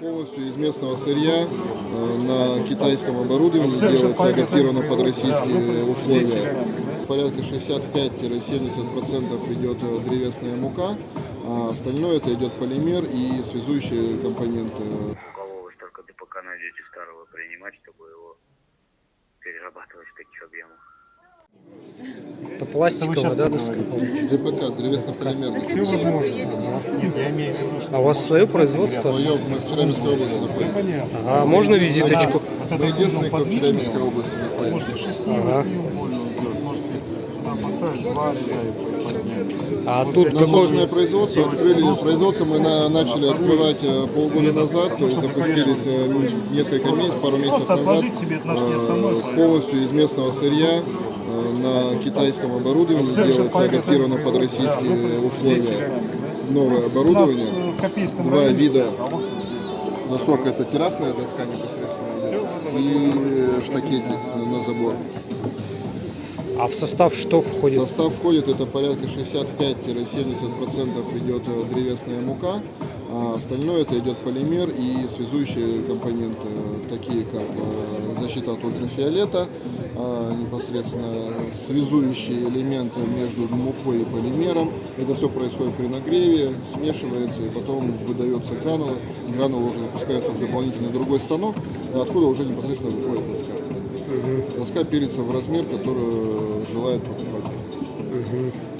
Полностью из местного сырья э, на китайском оборудовании делается адаптировано под российские условия. Порядка 65-70% идет э, древесная мука, а остальное это идет полимер и связующие компоненты. У кого вы столько ДПК найдете старого принимать, чтобы его перерабатывать в таких объемах? Это пластиковая, да, доска? ДПК, древесно-полимерный. Все возможно. Нет, я имею в виду, что... А у вас свое производство? Свое мы в Челябинской области находимся. Ага, можно визиточку? Вот это единственный, кто в Челябинской области находится. Можете шесть Ага. два. А тут На собственное какой? производство открыли. Производство мы на- начали открывать э, полгода назад, то есть запустились ну, несколько месяцев, пару месяцев назад. Э. Полностью из местного сырья на китайском оборудовании делается адаптировано под российские условия. Новое оборудование. Два вида досок. Это террасная доска непосредственно и штакетник на забор. А в состав что В входит? состав входит это порядка 65-70% идет э, древесная мука, а остальное это идет полимер и связующие компоненты, такие как э, защита от ультрафиолета, а, непосредственно связующие элементы между мукой и полимером. Это все происходит при нагреве, смешивается и потом выдается гранулы. Гранулы уже выпускаются в дополнительный другой станок, откуда уже непосредственно выходит доска. Доска пилится в размер, который желает покупатель.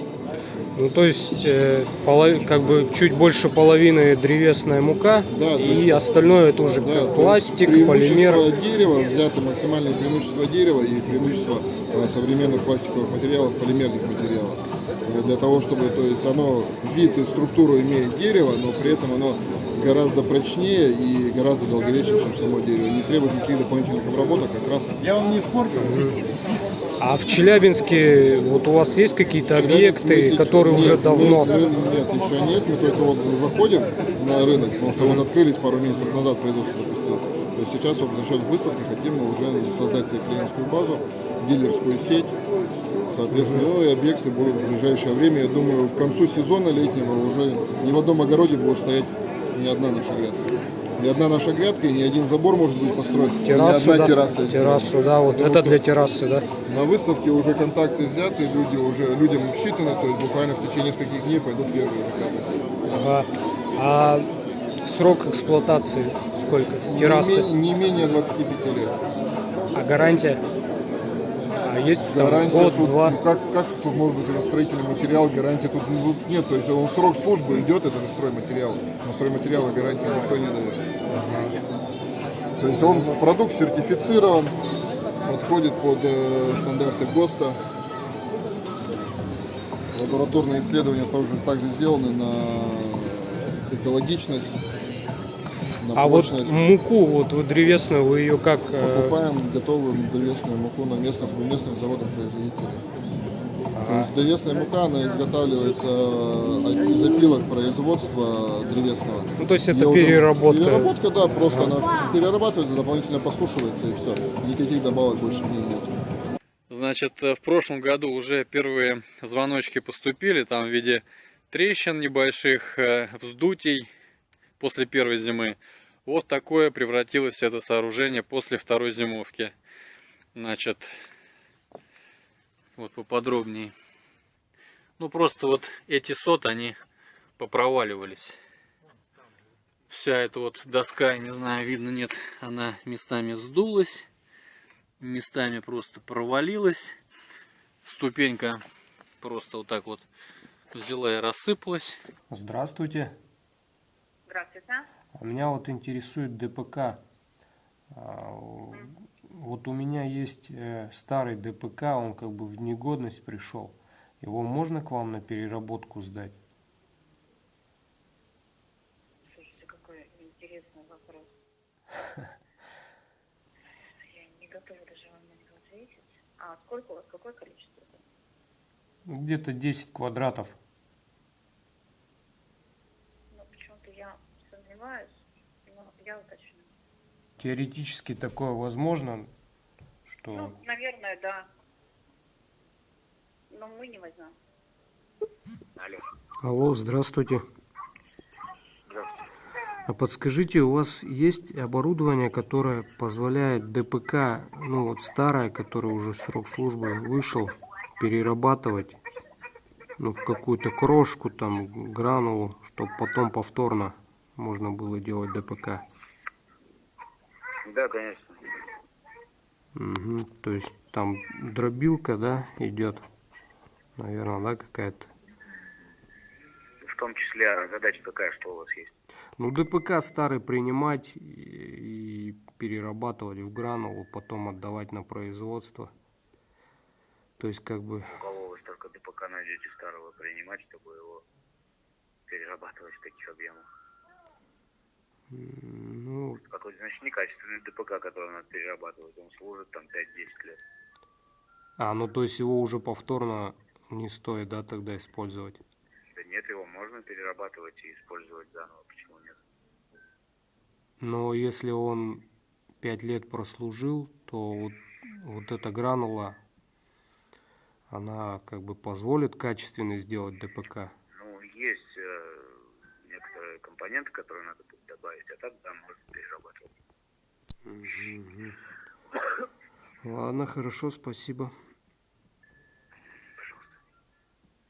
Ну, то есть, э, полов- как бы чуть больше половины древесная мука, Да, и остальное это уже Да, пластик, полимер. дерева, взято максимальное преимущество дерева и преимущество э, современных пластиковых материалов, полимерных материалов. Э, Для того, чтобы, то есть оно вид и структуру имеет дерево, но при этом оно гораздо прочнее и гораздо долговечнее, чем само дерево. Не требует никаких дополнительных обработок, как раз Я вам не испортил. А в Челябинске вот у вас есть какие-то объекты, которые сейчас- уже нет, давно? Нет, еще нет, мы только вот заходим на рынок, потому что вот открылись пару месяцев назад производство запустилось. То есть сейчас вот за счет выставки хотим мы уже создать себе клиентскую базу, дилерскую сеть. Соответственно, ну и объекты будут в ближайшее время. Я думаю, к концу сезона летнего уже ни в одном огороде будет стоять ни одна наша грядка. Ни одна наша грядка и ни один забор может быть построен. Террасу, ни одна да, терраса. террасу, да, вот Потому это для террасы, да. на выставке уже контакты взяты, люди уже людям считаны, то есть буквально в течение нескольких дней пойдут первые заказы. Ага. А срок эксплуатации сколько? Террасы. Не, не менее 25 лет. А гарантия? А есть там Гарантия год, тут, два? ну, как, как тут может быть строительный материал, гарантии тут ну, нет, то есть он срок службы идет, это стройматериал. На стройматериалы гарантии никто не дает. То есть он продукт сертифицирован, подходит под э, стандарты ГОСТа. Лабораторные исследования тоже также сделаны на экологичность, на А вот прочность. муку, вот вы древесную, вы ее как? э, Покупаем готовую древесную муку на местных, местных заводов-производителей. То есть древесная мука, она изготавливается э, из опилок производства древесного. Ну, то есть это Её уже- переработка. Переработка, да, просто она перерабатывается, дополнительно посушивается и все. Никаких добавок больше в ней нет. Значит, э, в прошлом году уже первые звоночки поступили, там в виде трещин небольших, э, вздутий после первой зимы. Вот такое превратилось это сооружение после второй зимовки. Значит, вот поподробнее. Ну, просто вот эти сот, они попроваливались. Вся эта вот доска, не знаю, видно, нет, она местами сдулась местами просто провалилась. Ступенька просто вот так вот взяла и рассыпалась. Здравствуйте. Здравствуйте. А Меня вот интересует ДПК. Вот у меня есть э, старый ДПК, он как бы в негодность пришел. Его можно к вам на переработку сдать? Слушайте, какой интересный вопрос. Я не готова даже вам на него ответить. А сколько у вас, какое количество? Где-то 10 квадратов. Ну, почему-то я сомневаюсь, но я уточню. Теоретически такое возможно, что... Ну, наверное, да. Но мы не возьмем. Алло, Алло, здравствуйте. здравствуйте. А подскажите, у вас есть оборудование, которое позволяет ДПК, ну вот старое, которое уже срок службы вышел, перерабатывать ну, в какую-то крошку, там, гранулу, чтобы потом повторно можно было делать ДПК? Да, конечно. Мгм. То есть там дробилка, да, идет, наверное, да, какая-то. В том числе а задача какая, что у вас есть? Ну, ДПК старый принимать и перерабатывать в гранулу, потом отдавать на производство. То есть, как бы, У кого вы столько ДПК найдете старого принимать, чтобы его перерабатывать в таких объемах? Ну, Какой-то, значит, некачественный ДПК, который надо перерабатывать. Он служит там 5-10 лет. а, ну, то есть его уже повторно не стоит, да, тогда использовать. Да нет, его можно перерабатывать и использовать заново. Почему нет? Но если он пять лет прослужил, то вот, вот эта гранула, она как бы позволит качественно сделать ДПК. Некоторые компоненты, которые надо будет добавить, а так, да, можно перерабатывать. Ладно, хорошо, спасибо.